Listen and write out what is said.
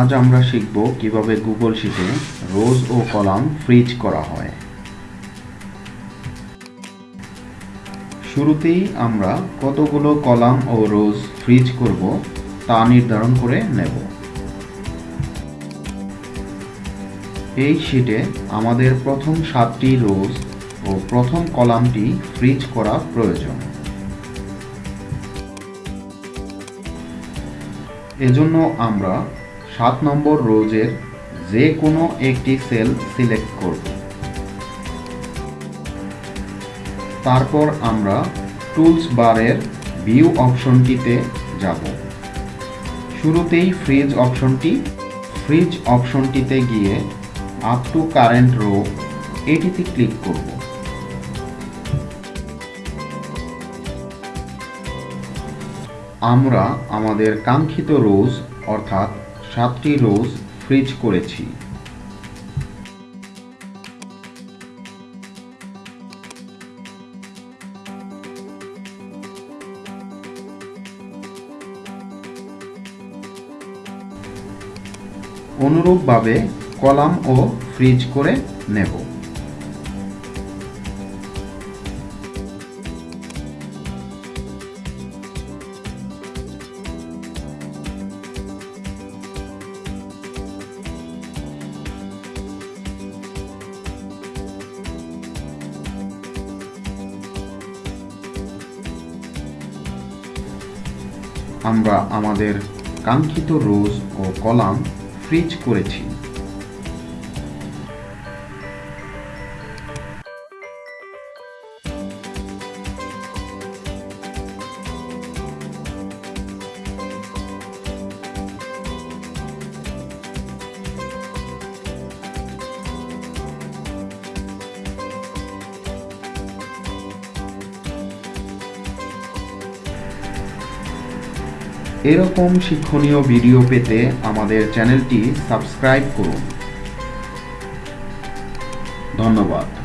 আজ আমরা শিখব কীভাবে গুগল শিটে রোজ ও কলাম ফ্রিজ করা হয়। শুরুতেই আমরা কতগুলো কলাম ও রোজ ফ্রিজ করব তা নির্ধারণ করে নেব। এই শিটে আমাদের প্রথম সাতটি রোজ ও প্রথম কলামটি ফ্রিজ করা প্রয়োজন। এজন্য আমরা সাত নম্বর রোজের যে কোনো একটি সেল সিলেক্ট করব। তারপর আমরা টুলস বারের ভিউ অপশনটিতে যাব। শুরুতেই ফ্রিজ অপশনটি, ফ্রিজ অপশনটিতে গিয়ে আপ টু কারেন্ট রো এটিতে ক্লিক করব। আমরা আমাদের কাঙ্ক্ষিত রোজ, অর্থাৎ সাতটি রোজ ফ্রিজ করেছি। অনুরূপভাবে কলাম ও ফ্রিজ করে নেব। আমরা আমাদের কাঙ্ক্ষিত রোজ ও কলাম ফ্রিজ করেছি। এরকম শিক্ষণীয় ভিডিও পেতে আমাদের চ্যানেলটি সাবস্ক্রাইব করুন। ধন্যবাদ।